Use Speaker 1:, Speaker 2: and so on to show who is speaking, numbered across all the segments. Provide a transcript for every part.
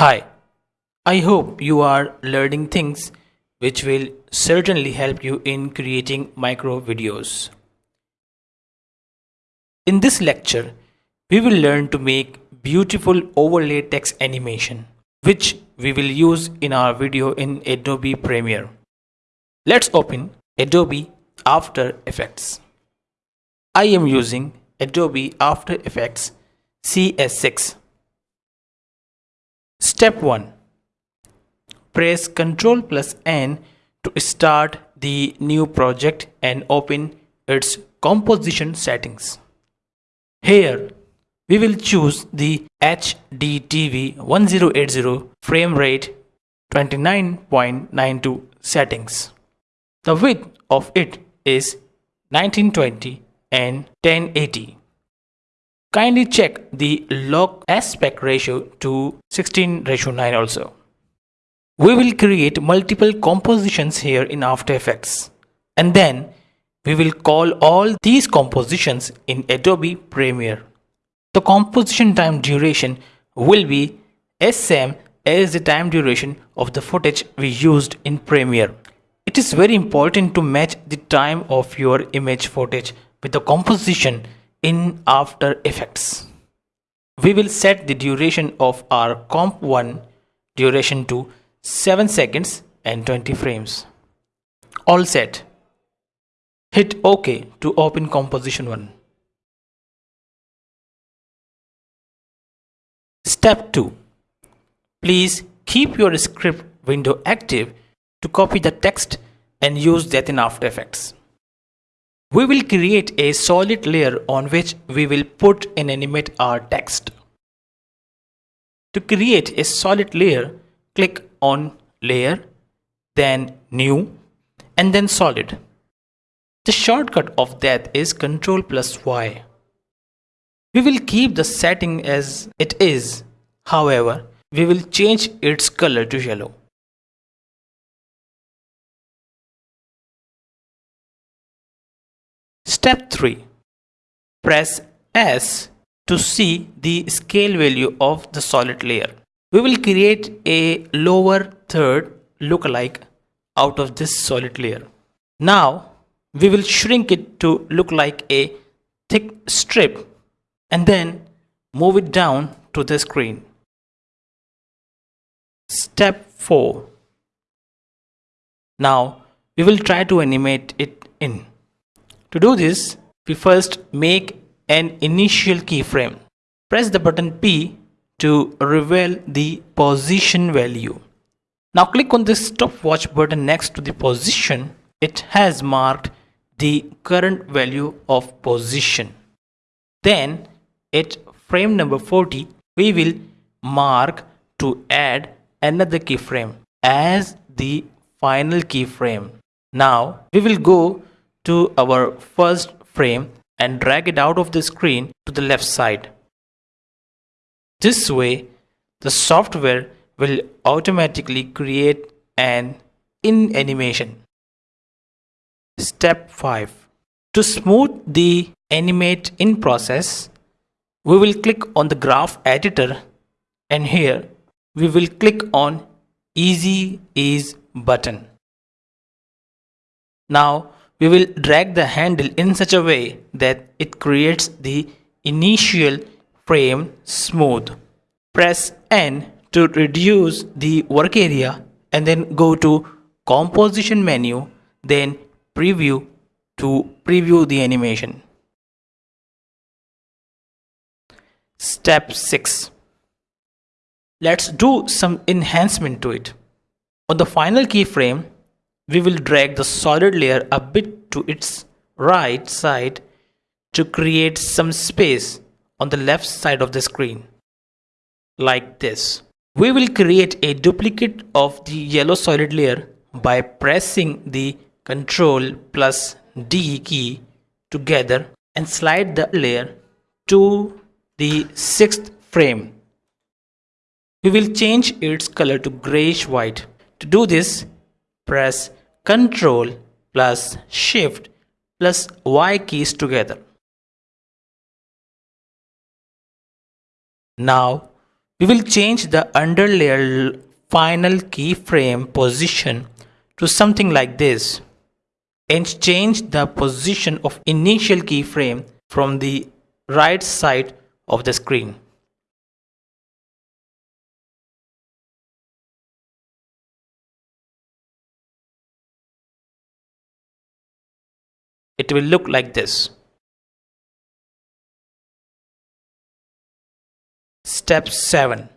Speaker 1: Hi, I hope you are learning things which will certainly help you in creating micro videos. In this lecture, we will learn to make beautiful overlay text animation which we will use in our video in Adobe Premiere. Let's open Adobe After Effects. I am using Adobe After Effects CS6. Step 1. Press Ctrl plus N to start the new project and open its composition settings. Here we will choose the HDTV 1080 frame rate 29.92 settings. The width of it is 1920 and 1080. Kindly check the lock aspect ratio to 16 ratio 9 also. We will create multiple compositions here in After Effects and then we will call all these compositions in Adobe Premiere. The composition time duration will be as same as the time duration of the footage we used in Premiere. It is very important to match the time of your image footage with the composition in After Effects. We will set the duration of our comp 1 duration to 7 seconds and 20 frames. All set. Hit OK to open composition 1. Step 2. Please keep your script window active to copy the text and use that in After Effects. We will create a solid layer on which we will put and animate our text. To create a solid layer, click on Layer, then New, and then Solid. The shortcut of that is Ctrl plus Y. We will keep the setting as it is, however, we will change its color to yellow. Step 3. Press S to see the scale value of the solid layer. We will create a lower third lookalike out of this solid layer. Now we will shrink it to look like a thick strip and then move it down to the screen. Step 4. Now we will try to animate it in. To do this, we first make an initial keyframe. Press the button P to reveal the position value. Now click on the stopwatch button next to the position. It has marked the current value of position. Then at frame number 40, we will mark to add another keyframe as the final keyframe. Now we will go to our first frame and drag it out of the screen to the left side. This way, the software will automatically create an in animation. Step 5. To smooth the animate in process, we will click on the graph editor and here we will click on easy ease button. Now we will drag the handle in such a way that it creates the initial frame smooth. Press N to reduce the work area and then go to composition menu then preview to preview the animation. Step 6. Let's do some enhancement to it. On the final keyframe, we will drag the solid layer a bit to its right side to create some space on the left side of the screen like this. We will create a duplicate of the yellow solid layer by pressing the Ctrl plus D key together and slide the layer to the sixth frame. We will change its color to grayish white. To do this, press Ctrl plus Shift plus Y keys together. Now We will change the underlayer final keyframe position to something like this and change the position of initial keyframe from the right side of the screen. It will look like this. Step 7.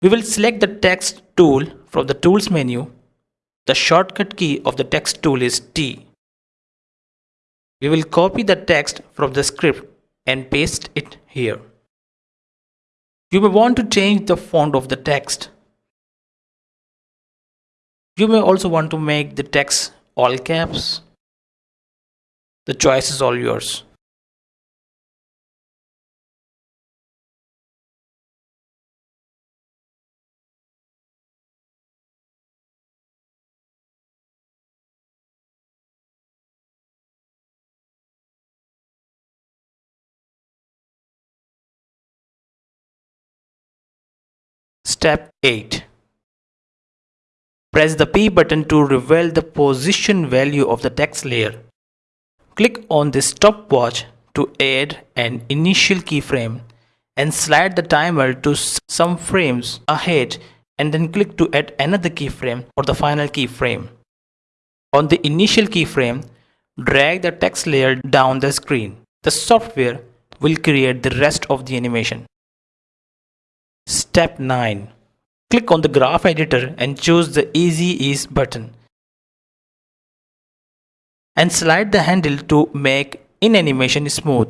Speaker 1: We will select the text tool from the tools menu. The shortcut key of the text tool is T. We will copy the text from the script and paste it here. You may want to change the font of the text. You may also want to make the text all caps. The choice is all yours. Step 8. Press the P button to reveal the position value of the text layer. Click on the stopwatch to add an initial keyframe and slide the timer to some frames ahead and then click to add another keyframe or the final keyframe. On the initial keyframe, drag the text layer down the screen. The software will create the rest of the animation. Step 9. Click on the graph editor and choose the Easy Ease button. And slide the handle to make in animation smooth.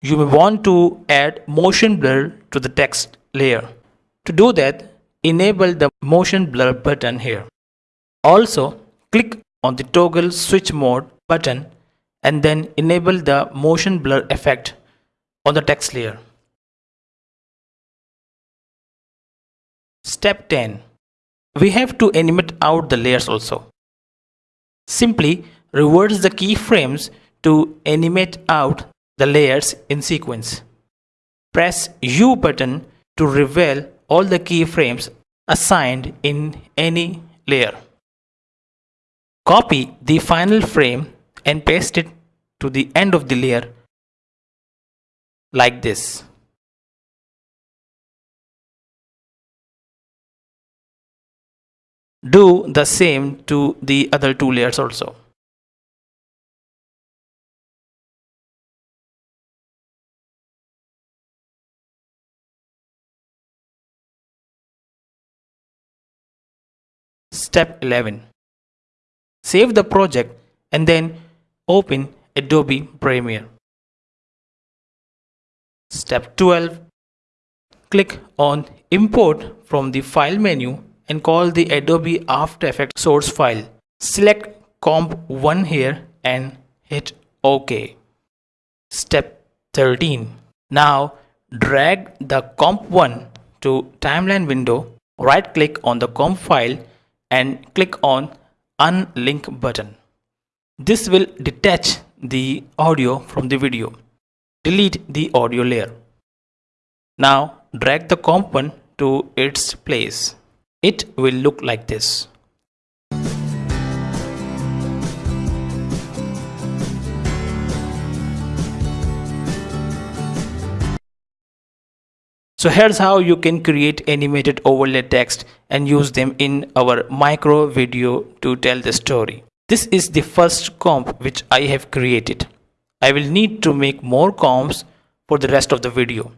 Speaker 1: You may want to add motion blur to the text layer. To do that, enable the motion blur button here. Also, click on the toggle switch mode button and then enable the motion blur effect on the text layer. Step 10. We have to animate out the layers also. Simply reverse the keyframes to animate out the layers in sequence. Press U button to reveal all the keyframes assigned in any layer. Copy the final frame and paste it to the end of the layer like this. Do the same to the other two layers also. Step 11. Save the project and then open Adobe Premiere. Step 12. Click on Import from the File menu and call the Adobe After Effects source file. Select comp1 here and hit OK. Step 13. Now drag the comp1 to timeline window, right click on the comp file and click on unlink button. This will detach the audio from the video. Delete the audio layer. Now drag the comp1 to its place. It will look like this. So here's how you can create animated overlay text and use them in our micro video to tell the story. This is the first comp which I have created. I will need to make more comps for the rest of the video.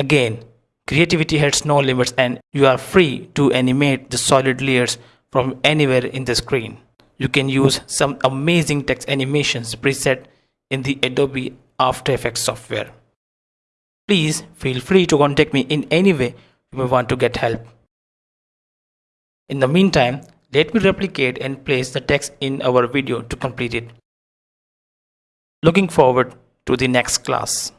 Speaker 1: Again, Creativity has no limits and you are free to animate the solid layers from anywhere in the screen. You can use some amazing text animations preset in the Adobe After Effects software. Please feel free to contact me in any way you may want to get help. In the meantime, let me replicate and place the text in our video to complete it. Looking forward to the next class.